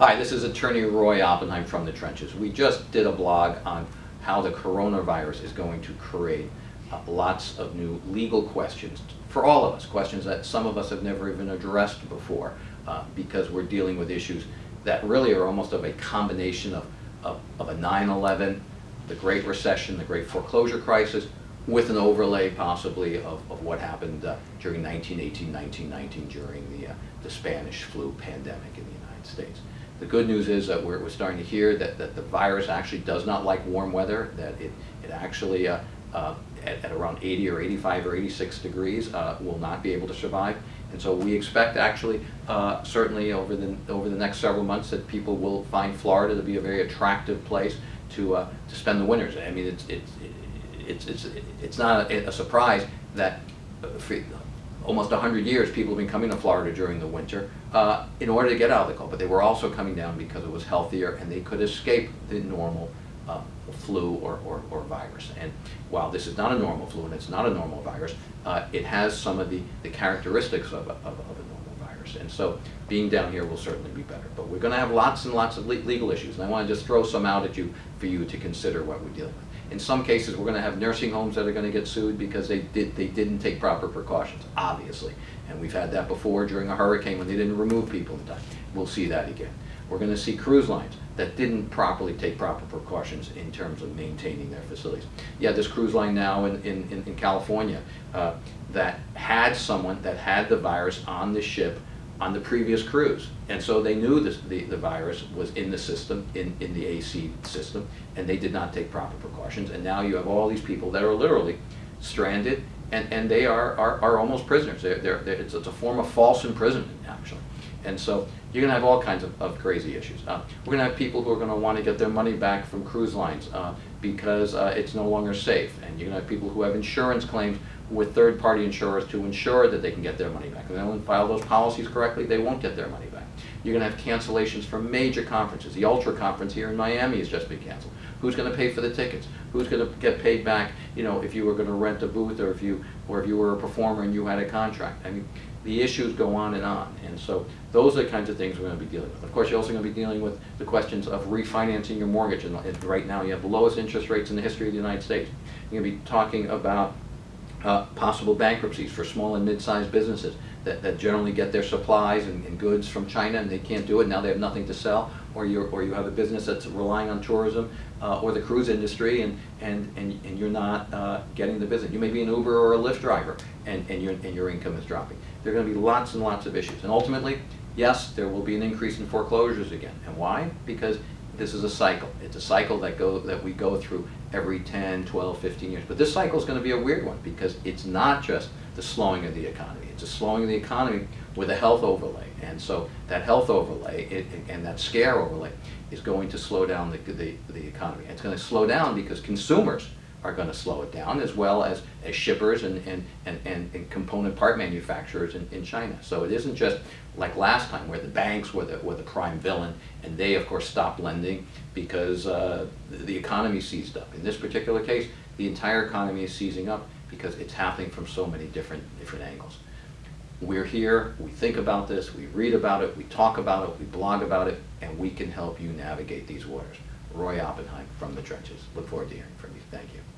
Hi, this is attorney Roy Oppenheim from the trenches. We just did a blog on how the coronavirus is going to create uh, lots of new legal questions for all of us, questions that some of us have never even addressed before uh, because we're dealing with issues that really are almost of a combination of, of, of a 9-11, the Great Recession, the Great Foreclosure Crisis, with an overlay possibly of, of what happened uh, during 1918, 1919 during the, uh, the Spanish flu pandemic in the United States. The good news is that we're, we're starting to hear that, that the virus actually does not like warm weather, that it, it actually uh, uh, at, at, around 80 or 85 or 86 degrees uh, will not be able to survive. And so we expect actually, uh, certainly over the, over the next several months, that people will find Florida to be a very attractive place to, uh, to spend the winters. I mean, it's, it's, it's, it's, it's not a, a surprise that for almost 100 years people have been coming to Florida during the winter uh, in order to get out of the cold, but they were also coming down because it was healthier and they could escape the normal uh, flu or, or, or, virus. And while this is not a normal flu and it's not a normal virus, uh, it has some of the, the characteristics of a, of, of a normal virus. And so being down here will certainly be better. But we're going to have lots and lots of le legal issues. And I want to just throw some out at you for you to consider what we're dealing with. In some cases, we're going to have nursing homes that are going to get sued because they, did, they didn't take proper precautions, obviously. And we've had that before during a hurricane when they didn't remove people in time. We'll see that again. We're going to see cruise lines that didn't properly take proper precautions in terms of maintaining their facilities. Yeah, this cruise line now in, in, in California uh, that had someone that had the virus on the ship on the previous cruise. And so they knew this, the, the virus was in the system, in, in the AC system, and they did not take proper precautions. And now you have all these people that are literally stranded, and, and they are, are, are almost prisoners. They're, they're, they're it's, it's, a form of false imprisonment, actually. And so you're going to have all kinds of, of crazy issues. Uh, we're going to have people who are going to want to get their money back from cruise lines uh, because uh, it's no longer safe. And you're going to have people who have insurance claims with third-party insurers to ensure that they can get their money back. If they don't file those policies correctly, they won't get their money back. You're going to have cancellations from major conferences. The Ultra conference here in Miami has just been canceled. Who's going to pay for the tickets? Who's going to get paid back? You know, if you were going to rent a booth, or if you, or if you were a performer and you had a contract. I mean, the issues go on and on, and so those are the kinds of things we're going to be dealing with. Of course, you're also going to be dealing with the questions of refinancing your mortgage, and right now you have the lowest interest rates in the history of the United States. You're going to be talking about uh, possible bankruptcies for small and mid-sized businesses that, that generally get their supplies and, and, goods from China and they can't do it, now they have nothing to sell, or, you or you have a business that's relying on tourism uh, or the cruise industry and, and, and, and you're not uh, getting the business. You may be an Uber or a Lyft driver and, and, your, and your income is dropping. There are going to be lots and lots of issues. And ultimately, yes, there will be an increase in foreclosures again. And why? Because this is a cycle. It's a cycle that go that we go through every 10, 12, 15 years. But this cycle is going to be a weird one because it's not just the slowing of the economy. It's a slowing of the economy with a health overlay. And so that health overlay it, and that scare overlay is going to slow down the, the, the economy. it's going to slow down because consumers are going to slow it down as well as, as shippers and, and, and, and, component part manufacturers in, in China. So it isn't just like last time where the banks were the, were the prime villain and they of course stopped lending because uh, the economy seized up. In this particular case, the entire economy is seizing up because it's happening from so many different, different angles. We're here, we think about this, we read about it, we talk about it, we blog about it, and we can help you navigate these waters. Roy Oppenheim from the trenches. Look forward to hearing from you. Thank you.